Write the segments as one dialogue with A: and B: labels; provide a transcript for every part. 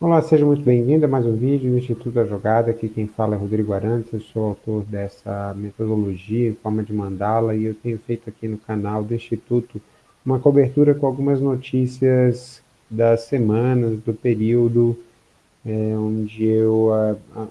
A: Olá, seja muito bem-vindo a mais um vídeo do Instituto da Jogada. Aqui quem fala é Rodrigo Arantes, eu sou autor dessa metodologia em forma de mandala e eu tenho feito aqui no canal do Instituto uma cobertura com algumas notícias das semanas, do período, é, onde eu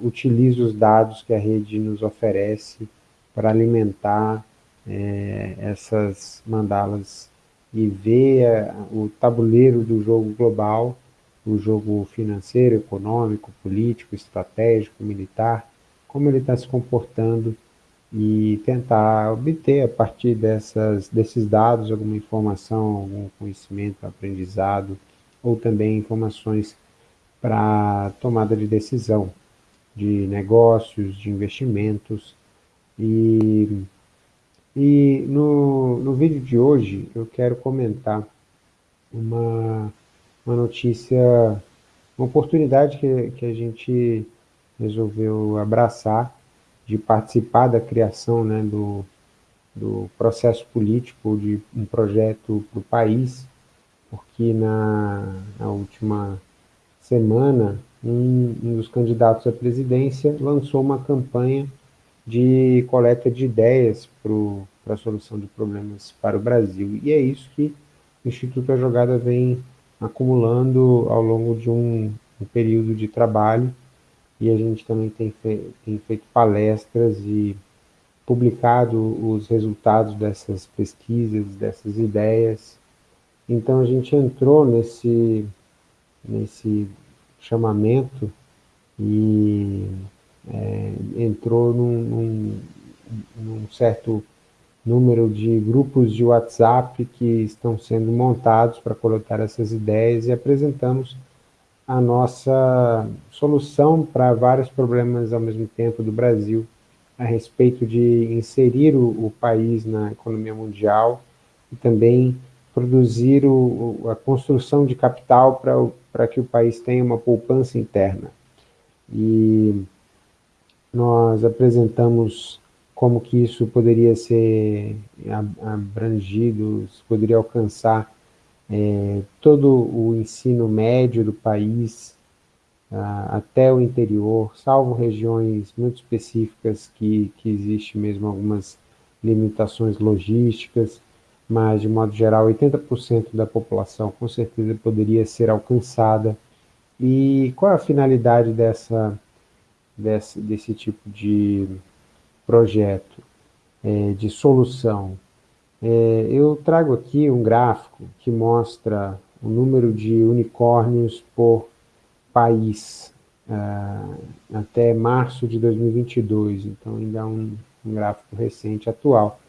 A: utilizo os dados que a rede nos oferece para alimentar é, essas mandalas e ver a, o tabuleiro do jogo global, o jogo financeiro, econômico, político, estratégico, militar, como ele está se comportando e tentar obter a partir dessas, desses dados alguma informação, algum conhecimento, aprendizado, ou também informações para tomada de decisão de negócios, de investimentos. E, e no, no vídeo de hoje eu quero comentar uma, uma notícia, uma oportunidade que, que a gente resolveu abraçar de participar da criação né, do, do processo político de um projeto para o país, porque na, na última semana, um, um dos candidatos à presidência lançou uma campanha de coleta de ideias para a solução de problemas para o Brasil. E é isso que o Instituto da Jogada vem acumulando ao longo de um, um período de trabalho e a gente também tem, fe tem feito palestras e publicado os resultados dessas pesquisas, dessas ideias. Então a gente entrou nesse, nesse chamamento e é, entrou num, num, num, certo número de grupos de WhatsApp que estão sendo montados para coletar essas ideias e apresentamos a nossa solução para vários problemas ao mesmo tempo do Brasil, a respeito de inserir o, o país na economia mundial e também produzir o, a construção de capital para que o país tenha uma poupança interna. E nós apresentamos como que isso poderia ser abrangido, poderia alcançar é, todo o ensino médio do país, até o interior, salvo regiões muito específicas que, que existe mesmo algumas limitações logísticas, mas de modo geral 80% da população com certeza poderia ser alcançada. E qual é a finalidade dessa, desse, desse tipo de projeto, é, de solução? É, eu trago aqui um gráfico que mostra o número de unicórnios por país uh, até março de 2022, então ainda é um, um gráfico recente, atual,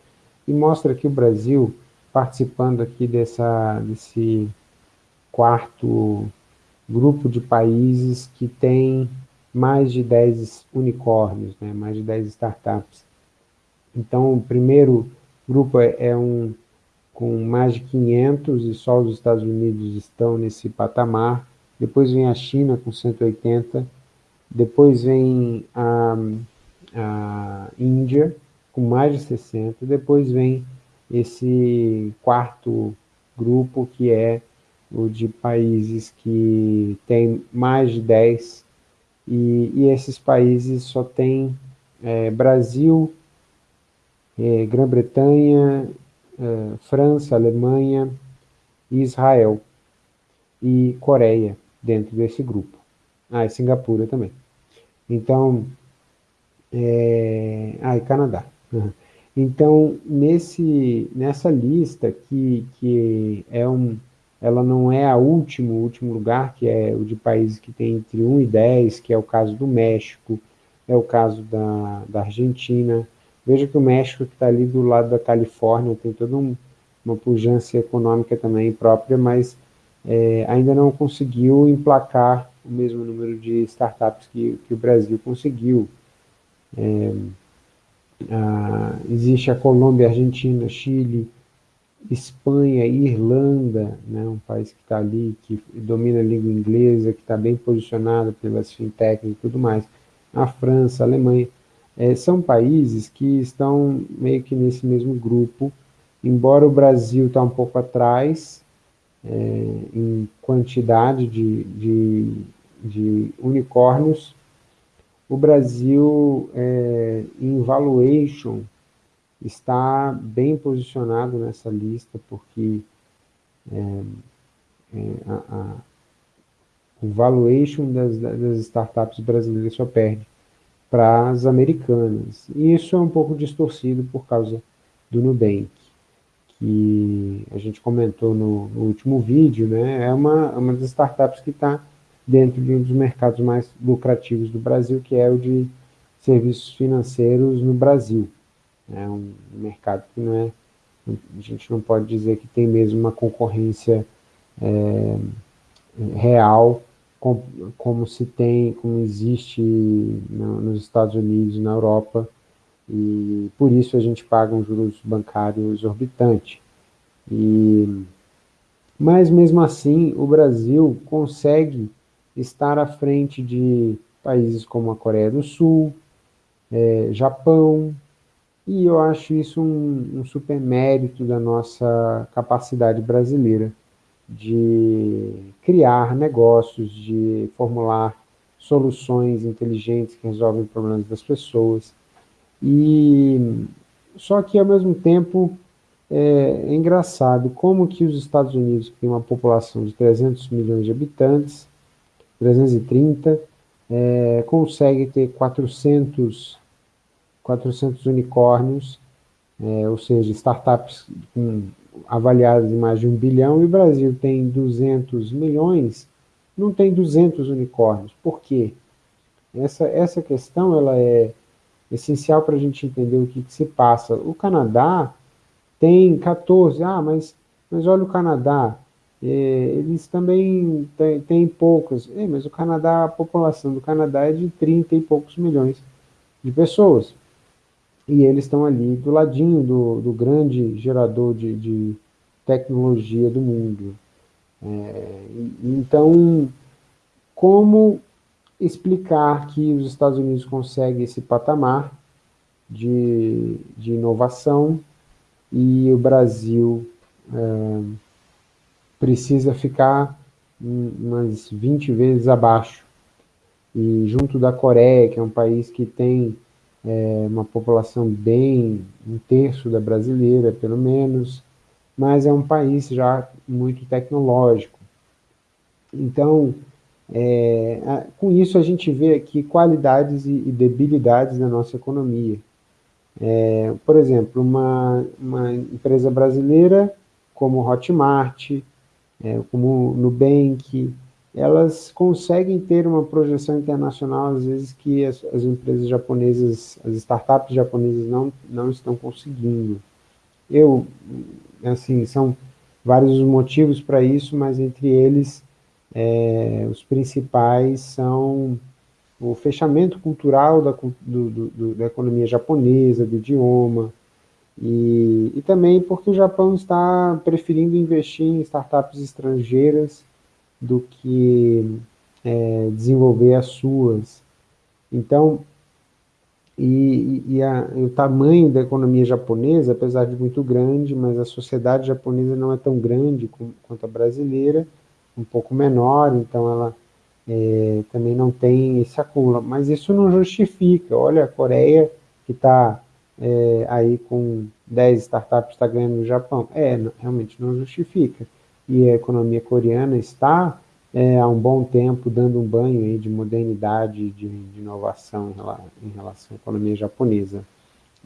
A: e mostra que o Brasil participando aqui dessa, desse quarto grupo de países que tem mais de 10 unicórnios, né, mais de 10 startups. Então, o primeiro grupo é, é um com mais de 500 e só os Estados Unidos estão nesse patamar. Depois vem a China com 180, depois vem a, a Índia com mais de 60, depois vem esse quarto grupo, que é o de países que tem mais de 10, e, e esses países só tem é, Brasil, é, Grã-Bretanha, é, França, Alemanha, Israel e Coreia dentro desse grupo. Ah, e Singapura também. Então, é... ah, e Canadá. Uhum. Então, nesse, nessa lista, que, que é um, ela não é a último, último lugar, que é o de países que tem entre 1 e 10, que é o caso do México, é o caso da, da Argentina. Veja que o México, que está ali do lado da Califórnia, tem toda um, uma pujança econômica também própria, mas é, ainda não conseguiu emplacar o mesmo número de startups que, que o Brasil conseguiu. É, ah, existe a Colômbia, Argentina, Chile, Espanha, Irlanda, né, um país que está ali, que domina a língua inglesa, que está bem posicionado pelas fintechs e tudo mais. A França, a Alemanha, é, são países que estão meio que nesse mesmo grupo, embora o Brasil está um pouco atrás, é, em quantidade de, de, de, unicórnios, o Brasil, é, em valuation, está bem posicionado nessa lista, porque é, é, a, a, o valuation das, das startups brasileiras só perde para as americanas. E isso é um pouco distorcido por causa do Nubank, que a gente comentou no, no último vídeo, né? é uma, uma das startups que está dentro de um dos mercados mais lucrativos do Brasil, que é o de serviços financeiros no Brasil. É um mercado que não é, a gente não pode dizer que tem mesmo uma concorrência é, real como, como, se tem, como existe no, nos Estados Unidos, na Europa, e por isso a gente paga um juros bancários exorbitante. E, mas mesmo assim, o Brasil consegue estar à frente de países como a Coreia do Sul, é, Japão, e eu acho isso um, um super mérito da nossa capacidade brasileira de criar negócios, de formular soluções inteligentes que resolvem problemas das pessoas. E só que ao mesmo tempo é, é engraçado como que os Estados Unidos, que tem uma população de 300 milhões de habitantes, 330, é, consegue ter 400 400 unicórnios, é, ou seja, startups com, avaliadas em mais de um bilhão, e o Brasil tem 200 milhões, não tem 200 unicórnios. Por quê? Essa, essa questão ela é essencial para a gente entender o que, que, se passa. O Canadá tem 14, ah, mas, mas olha o Canadá, é, eles também têm, poucos, é, mas o Canadá, a população do Canadá é de 30 e poucos milhões de pessoas e eles estão ali do ladinho do, do grande gerador de, de tecnologia do mundo. É, então, como explicar que os Estados Unidos conseguem esse patamar de, de inovação e o Brasil é, precisa ficar umas 20 vezes abaixo. E junto da Coreia, que é um país que tem é uma população bem, um terço da brasileira, pelo menos, mas é um país já muito tecnológico. Então, é, com isso a gente vê aqui qualidades e, e debilidades da nossa economia. É, por exemplo, uma, uma empresa brasileira como Hotmart, é, como Nubank, elas conseguem ter uma projeção internacional, às vezes, que as, as, empresas japonesas, as startups japonesas não, não estão conseguindo. Eu, assim, são vários os motivos para isso, mas entre eles, é, os principais são o fechamento cultural da, do, do, da economia japonesa, do idioma, e, e também porque o Japão está preferindo investir em startups estrangeiras do que é, desenvolver as suas. Então, e, e, a, o tamanho da economia japonesa, apesar de muito grande, mas a sociedade japonesa não é tão grande quanto a brasileira, um pouco menor, então ela é, também não tem esse acúmulo. Mas isso não justifica. Olha, a Coreia, que está é, aí com 10 startups, está ganhando no Japão. É, não, realmente não justifica e a economia coreana está é, há um bom tempo dando um banho aí de modernidade, de, de inovação em, em, relação à economia japonesa.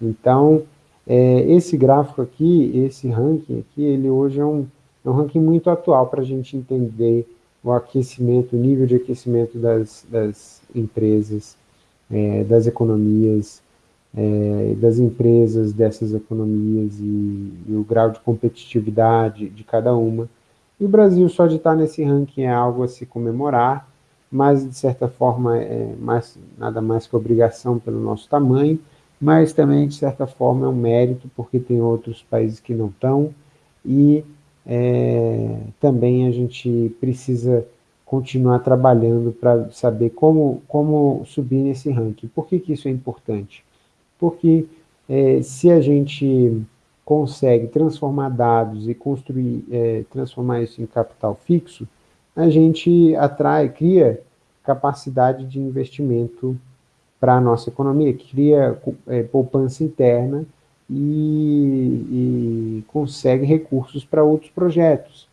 A: Então, é, esse gráfico aqui, esse ranking aqui, ele hoje é um, é um ranking muito atual para a gente entender o aquecimento, o nível de aquecimento das, das empresas, é, das economias, é, das empresas dessas economias e, e, o grau de competitividade de cada uma. E o Brasil só de estar nesse ranking é algo a se comemorar, mas de certa forma é mais, nada mais que obrigação pelo nosso tamanho, mas também de certa forma é um mérito porque tem outros países que não estão e é, também a gente precisa continuar trabalhando para saber como, como subir nesse ranking. Por que, que isso é importante? Porque é, se a gente consegue transformar dados e construir, é, transformar isso em capital fixo, a gente atrai, cria capacidade de investimento para a nossa economia, cria é, poupança interna e, e consegue recursos para outros projetos.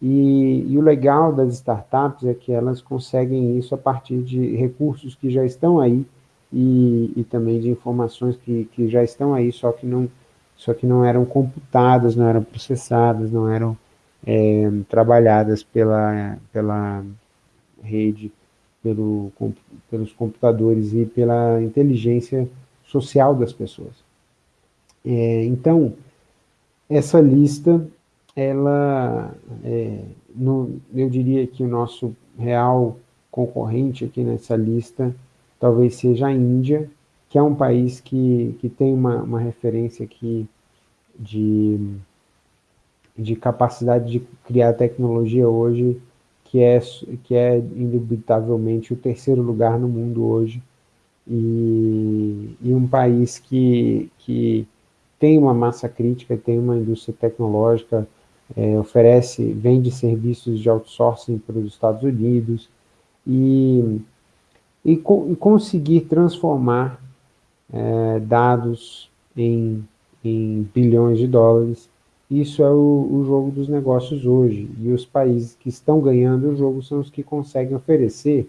A: E, e, o legal das startups é que elas conseguem isso a partir de recursos que já estão aí e, e também de informações que, que já estão aí, só que não só que não eram computadas, não eram processadas, não eram é, trabalhadas pela, pela rede, pelo, com, pelos computadores e pela inteligência social das pessoas. É, então, essa lista, ela, é, no, eu diria que o nosso real concorrente aqui nessa lista talvez seja a Índia, que é um país que, que tem uma, uma referência aqui de, de capacidade de criar tecnologia hoje, que é, que é indubitavelmente o terceiro lugar no mundo hoje, e, e um país que, que tem uma massa crítica, tem uma indústria tecnológica, é, oferece, vende serviços de outsourcing para os Estados Unidos, e, e, co e conseguir transformar é, dados em, em bilhões de dólares. Isso é o, o, jogo dos negócios hoje. E os países que estão ganhando o jogo são os que conseguem oferecer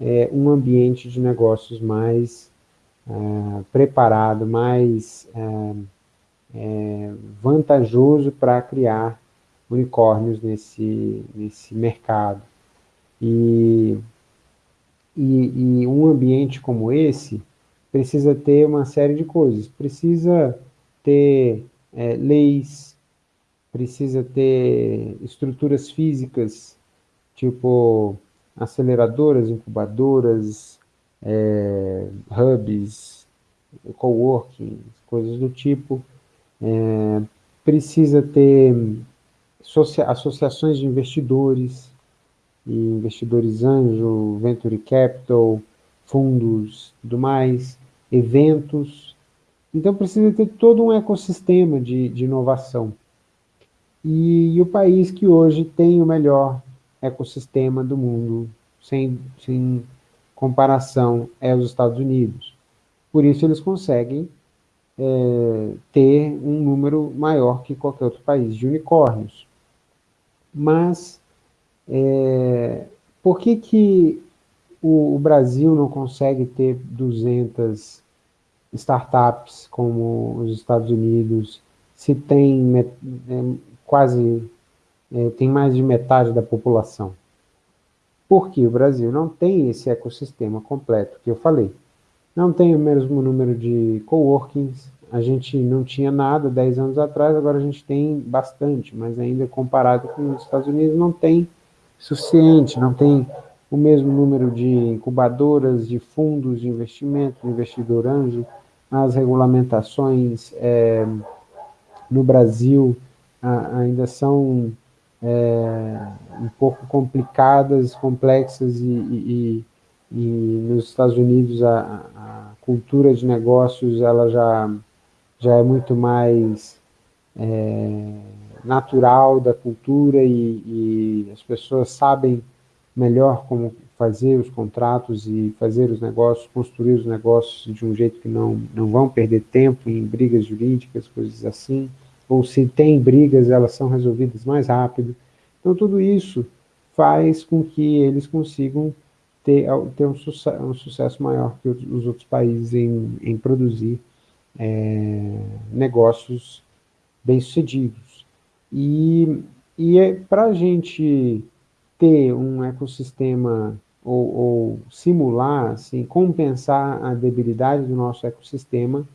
A: é, um ambiente de negócios mais é, preparado, mais é, é vantajoso para criar unicórnios nesse, nesse mercado. E, e, e um ambiente como esse precisa ter uma série de coisas. Precisa ter é, leis, precisa ter estruturas físicas, tipo aceleradoras, incubadoras, é, hubs, coworking, coisas do tipo. É, precisa ter associações de investidores, investidores anjo, venture capital, fundos, tudo mais, eventos. Então precisa ter todo um ecossistema de, de inovação. E, e, o país que hoje tem o melhor ecossistema do mundo, sem, sem comparação, é os Estados Unidos. Por isso eles conseguem é, ter um número maior que qualquer outro país de unicórnios. Mas é, por que, que o, o, Brasil não consegue ter 200 startups como os Estados Unidos, se tem é, quase, é, tem mais de metade da população? Porque o Brasil não tem esse ecossistema completo que eu falei. Não tem o mesmo número de coworkings, a gente não tinha nada 10 anos atrás, agora a gente tem bastante, mas ainda comparado com os Estados Unidos não tem suficiente, não tem o mesmo número de incubadoras, de fundos de investimento, investidor anjo, as regulamentações é, no Brasil a, ainda são é, um pouco complicadas, complexas e, e, e nos Estados Unidos a, a, cultura de negócios ela já, já é muito mais é, natural da cultura e, e as pessoas sabem melhor como fazer os contratos e fazer os negócios, construir os negócios de um jeito que não, não vão perder tempo em brigas jurídicas, coisas assim, ou se tem brigas, elas são resolvidas mais rápido. Então, tudo isso faz com que eles consigam ter, ter um, sucesso, um sucesso maior que os outros países em, em produzir é, negócios bem-sucedidos. E, e é, para a gente ter um ecossistema ou, ou, simular, assim, compensar a debilidade do nosso ecossistema,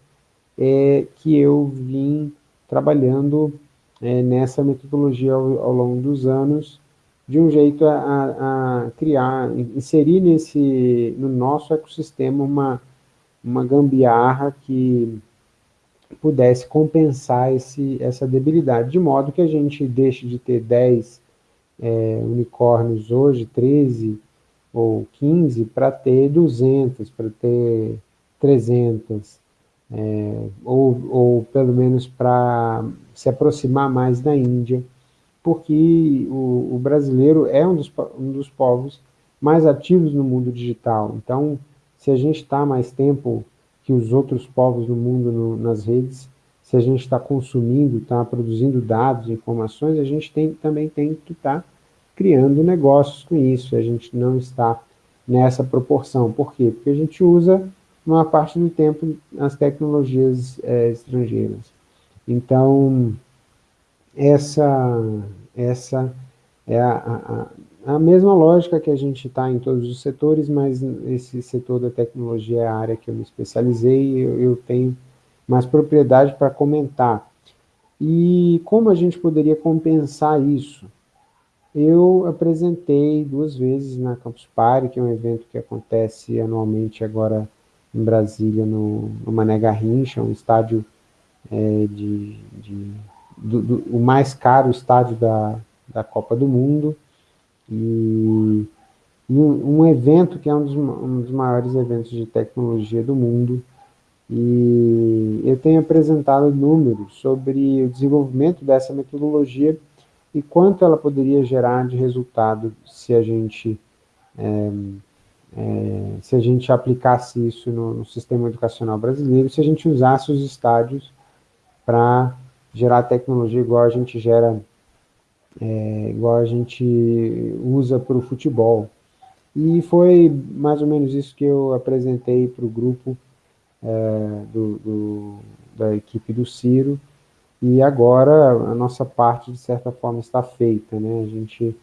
A: é que eu vim trabalhando é, nessa metodologia ao, ao, longo dos anos, de um jeito a, a, criar, inserir nesse, no nosso ecossistema uma, uma gambiarra que pudesse compensar esse, essa debilidade, de modo que a gente deixe de ter 10 é, unicórnios hoje, 13 ou 15, para ter 200, para ter 300. é, ou, ou pelo menos para se aproximar mais da Índia, porque o, o brasileiro é um dos, um dos povos mais ativos no mundo digital. Então, se a gente está mais tempo que os outros povos do mundo no, nas redes, se a gente está consumindo, está produzindo dados, informações, a gente tem, também tem que estar tá criando negócios com isso, a gente não está nessa proporção. Por quê? Porque a gente usa uma parte do tempo as tecnologias é, estrangeiras. Então, essa, essa é a, a, a mesma lógica que a gente está em todos os setores, mas esse setor da tecnologia é a área que eu me especializei eu, eu tenho mais propriedade para comentar. E como a gente poderia compensar isso? Eu apresentei duas vezes na Campus Party, que é um evento que acontece anualmente agora em Brasília, no, no Mané Garrincha, um estádio é, de, de do, do, o mais caro estádio da, da Copa do Mundo, e, e um, evento que é um dos, um dos maiores eventos de tecnologia do mundo, e eu tenho apresentado números sobre o desenvolvimento dessa metodologia e quanto ela poderia gerar de resultado se a gente é, é, se a gente aplicasse isso no, no, sistema educacional brasileiro, se a gente usasse os estádios para gerar tecnologia igual a gente gera, é, igual a gente usa para o futebol. E foi mais ou menos isso que eu apresentei para o grupo é, do, do, da equipe do Ciro, e agora a nossa parte, de certa forma, está feita, né? A gente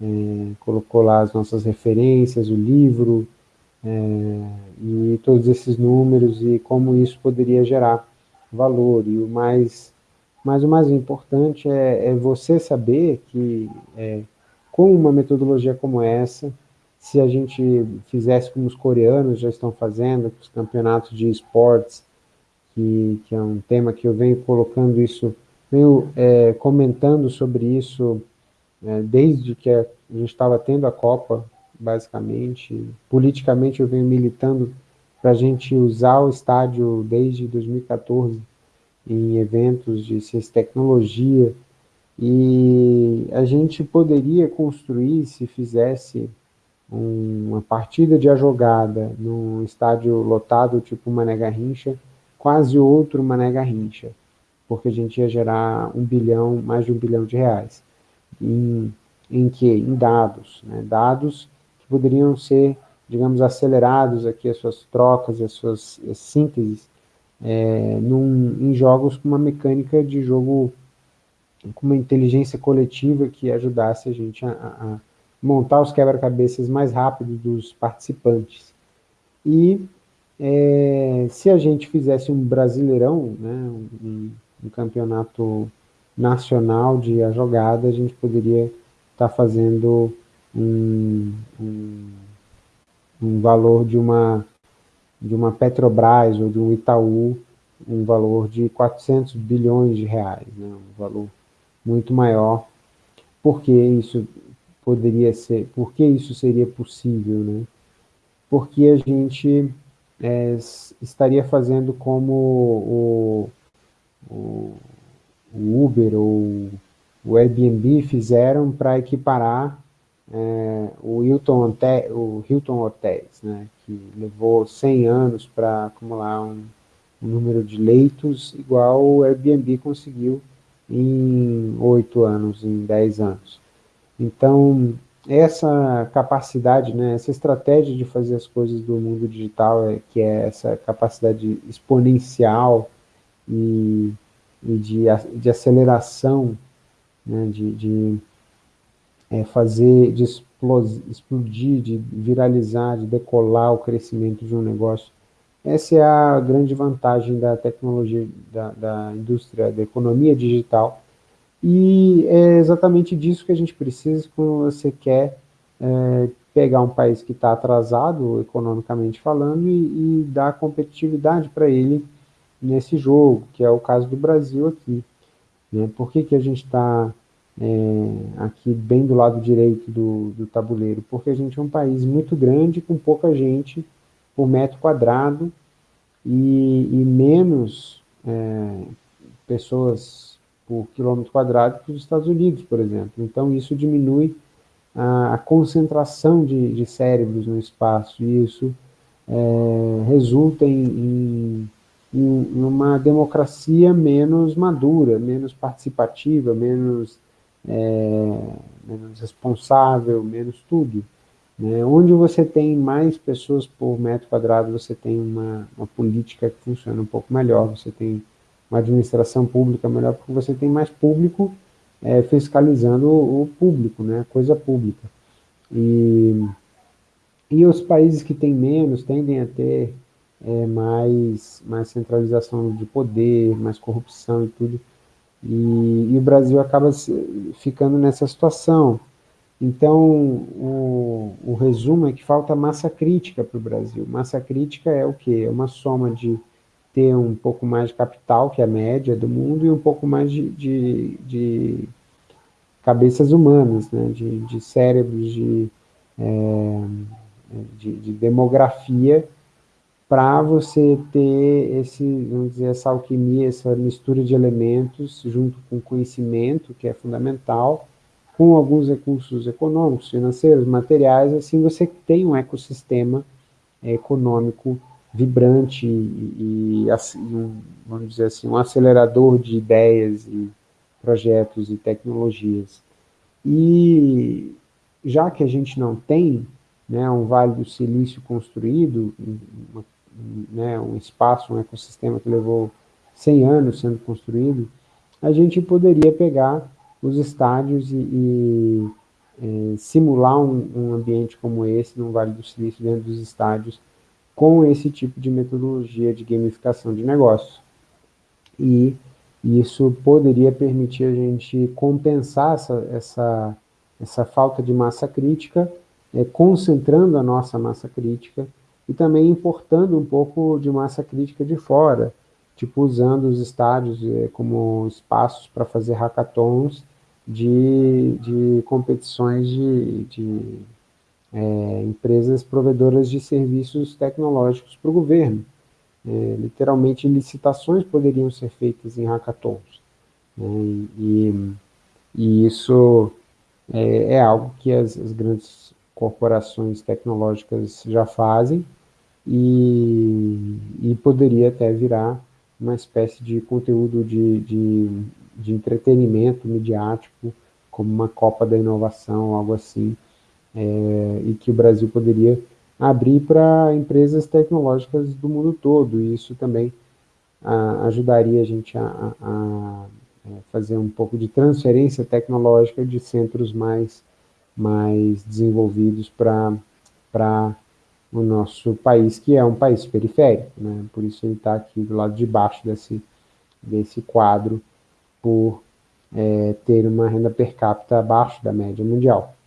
A: é, colocou lá as nossas referências, o livro, é, e todos esses números e como isso poderia gerar valor. E o mais, mas o mais importante é, é você saber que é, com uma metodologia como essa, se a gente fizesse como os coreanos já estão fazendo, os campeonatos de esportes, que, que é um tema que eu venho colocando isso, venho é, comentando sobre isso né, desde que a gente estava tendo a Copa, basicamente. Politicamente, eu venho militando para a gente usar o estádio desde 2014 em eventos de ciência e tecnologia, e a gente poderia construir, se fizesse uma partida de jogada num estádio lotado, tipo Mané Garrincha, quase outro Mané Garrincha, porque a gente ia gerar um bilhão, mais de um bilhão de reais em, em que? Em dados, né? dados que poderiam ser, digamos, acelerados aqui, as suas trocas, as suas as sínteses, é, num, em jogos com uma mecânica de jogo com uma inteligência coletiva que ajudasse a gente a, a montar os quebra-cabeças mais rápido dos participantes. E é, se a gente fizesse um brasileirão, né, um, um campeonato nacional de a jogada, a gente poderia estar tá fazendo um, um, um, valor de uma, de uma Petrobras ou de um Itaú, um valor de 400 bilhões de reais, né? um valor muito maior. Por que isso poderia ser, por que isso seria possível? Né? Porque a gente é, estaria fazendo como o, o o Uber ou o Airbnb fizeram para equiparar é, o, Hilton Hotel, o Hilton Hotels, né, que levou 100 anos para acumular um, um, número de leitos igual o Airbnb conseguiu em 8 anos, em 10 anos. Então, essa capacidade, né, essa estratégia de fazer as coisas do mundo digital, é, que é essa capacidade exponencial e e de, de aceleração, né, de, de é, fazer, de explodir, de viralizar, de decolar o crescimento de um negócio. Essa é a grande vantagem da tecnologia, da, da indústria, da economia digital, e é exatamente disso que a gente precisa quando você quer é, pegar um país que está atrasado, economicamente falando, e, e dar competitividade para ele nesse jogo, que é o caso do Brasil aqui. Né? Por que, que a gente está é, aqui bem do lado direito do, do tabuleiro? Porque a gente é um país muito grande, com pouca gente por metro quadrado, e, e menos é, pessoas por quilômetro quadrado que os Estados Unidos, por exemplo. Então, isso diminui a, a concentração de, de, cérebros no espaço, e isso é, resulta em, em, em, uma democracia menos madura, menos participativa, menos, é, menos responsável, menos tudo. Né? Onde você tem mais pessoas por metro quadrado, você tem uma, uma política que funciona um pouco melhor, você tem uma administração pública melhor, porque você tem mais público é, fiscalizando o, público, né? coisa pública. E, e os países que têm menos tendem a ter é, mais, mais centralização de poder, mais corrupção e tudo. E, e o Brasil acaba ficando nessa situação. Então, o, o resumo é que falta massa crítica para o Brasil. Massa crítica é o quê? É uma soma de ter um pouco mais de capital, que é a média do mundo, e um pouco mais de, de, de cabeças humanas, né? de, de cérebros, de, é, de, de demografia, para você ter esse, vamos dizer, essa alquimia, essa mistura de elementos, junto com conhecimento, que é fundamental, com alguns recursos econômicos, financeiros, materiais, assim você tem um ecossistema é, econômico vibrante e, e assim, um, vamos dizer assim, um acelerador de ideias e projetos e tecnologias. E já que a gente não tem né, um Vale do Silício construído, uma, né, um espaço, um ecossistema que levou 100 anos sendo construído, a gente poderia pegar os estádios e, e é, simular um, um, ambiente como esse no Vale do Silício dentro dos estádios com esse tipo de metodologia de gamificação de negócios. E isso poderia permitir a gente compensar essa, essa, essa falta de massa crítica, é, concentrando a nossa massa crítica e também importando um pouco de massa crítica de fora, tipo usando os estádios é, como espaços para fazer hackathons de, de competições de, de é, empresas provedoras de serviços tecnológicos para o governo. É, literalmente, licitações poderiam ser feitas em hackathons. Né, e, e, isso é, é algo que as, as, grandes corporações tecnológicas já fazem e, e poderia até virar uma espécie de conteúdo de, de de entretenimento midiático, como uma Copa da Inovação, algo assim, é, e que o Brasil poderia abrir para empresas tecnológicas do mundo todo, e isso também a, ajudaria a gente a, a, a, é, fazer um pouco de transferência tecnológica de centros mais, mais desenvolvidos para o nosso país, que é um país periférico, né? por isso ele está aqui do lado de baixo desse, desse quadro por é, ter uma renda per capita abaixo da média mundial.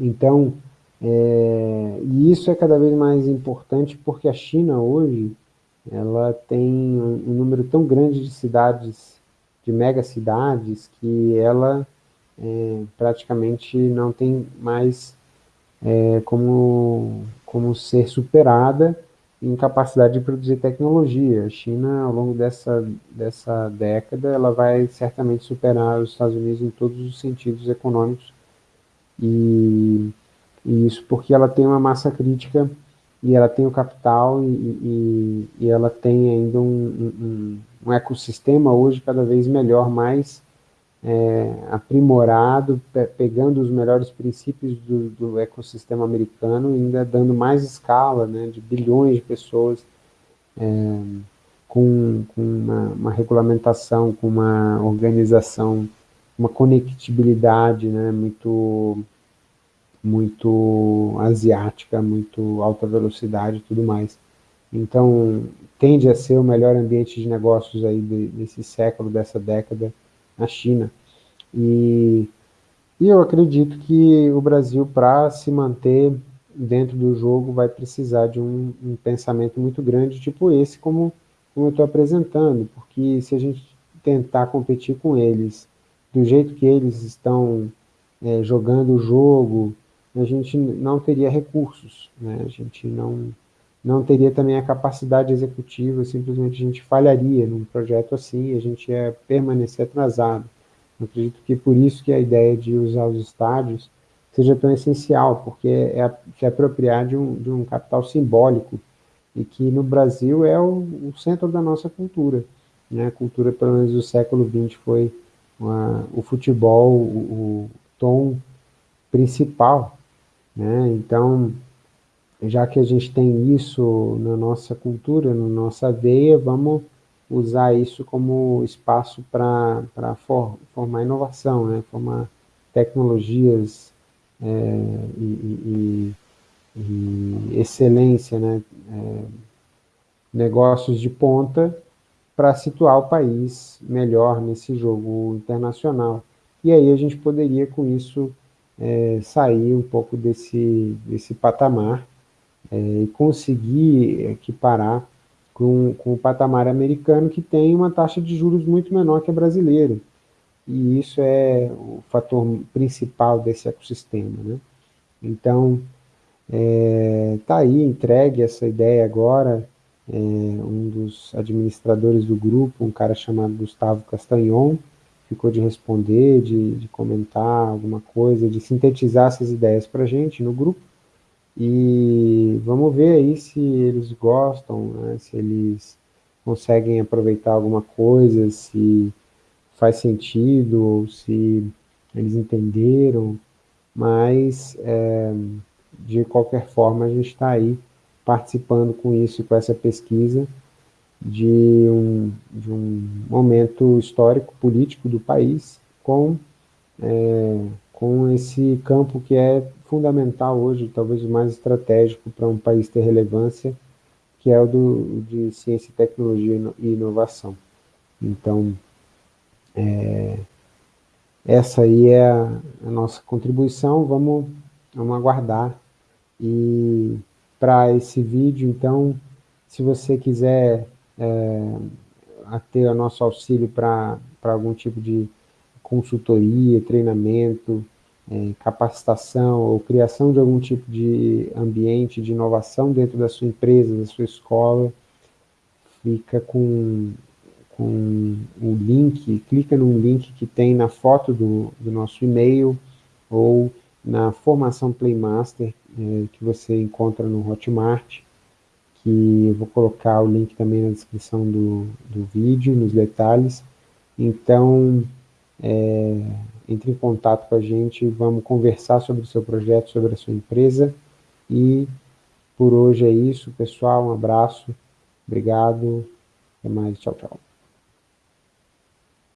A: Então, é, e isso é cada vez mais importante porque a China hoje, ela tem um, um número tão grande de cidades, de megacidades, que ela é, praticamente não tem mais é, como, como ser superada em capacidade de produzir tecnologia. A China, ao longo dessa, dessa década, ela vai certamente superar os Estados Unidos em todos os sentidos econômicos, e, e isso porque ela tem uma massa crítica, e ela tem o capital, e, e, e ela tem ainda um, um, um ecossistema hoje cada vez melhor, mais é, aprimorado, pe pegando os melhores princípios do, do, ecossistema americano ainda dando mais escala, né, de bilhões de pessoas, é, com, com uma, uma, regulamentação, com uma organização, uma conectibilidade né, muito, muito asiática, muito alta velocidade e tudo mais. Então, tende a ser o melhor ambiente de negócios aí de, desse século, dessa década, na China. E, e eu acredito que o Brasil, para se manter dentro do jogo, vai precisar de um, um pensamento muito grande, tipo esse, como, como eu estou apresentando, porque se a gente tentar competir com eles do jeito que eles estão é, jogando o jogo, a gente não teria recursos, né? a gente não, não teria também a capacidade executiva, simplesmente a gente falharia num projeto assim, a gente ia permanecer atrasado. Eu acredito que por isso que a ideia de usar os estádios seja tão essencial, porque é se apropriar de um, de um capital simbólico, e que no Brasil é o, o centro da nossa cultura. Né? A cultura, pelo menos do século XX, foi uma, o futebol, o, o tom principal. Né? Então, já que a gente tem isso na nossa cultura, na nossa veia, vamos usar isso como espaço para for, formar inovação, né? formar tecnologias é, e, e, e, excelência, né? É, negócios de ponta para situar o país melhor nesse jogo internacional. E aí a gente poderia, com isso, é, sair um pouco desse, desse patamar é, e conseguir equiparar com, com o patamar americano, que tem uma taxa de juros muito menor que a brasileira. E isso é o fator principal desse ecossistema. Né? Então, está é, tá aí, entregue essa ideia agora, é, um dos administradores do grupo, um cara chamado Gustavo Castagnon, ficou de responder, de, de comentar alguma coisa, de sintetizar essas ideias para a gente no grupo, e vamos ver aí se eles gostam, né, se eles conseguem aproveitar alguma coisa, se faz sentido, se eles entenderam, mas é, de qualquer forma a gente está aí participando com isso, com essa pesquisa, de um, de um momento histórico, político do país, com, é, com esse campo que é fundamental hoje, talvez o mais estratégico para um país ter relevância, que é o do, de ciência, tecnologia e inovação. Então, é, essa aí é a, a, nossa contribuição, vamos, vamos aguardar. E para esse vídeo, então, se você quiser é, ter o nosso auxílio para algum tipo de consultoria, treinamento, é, capacitação ou criação de algum tipo de ambiente de inovação dentro da sua empresa, da sua escola, fica com, com o link, clica no link que tem na foto do, do nosso e-mail ou na formação Playmaster é, que você encontra no Hotmart, que eu vou colocar o link também na descrição do, do vídeo, nos detalhes. Então, é, entre em contato com a gente, vamos conversar sobre o seu projeto, sobre a sua empresa. E por hoje é isso, pessoal. Um abraço, obrigado, até mais, tchau, tchau.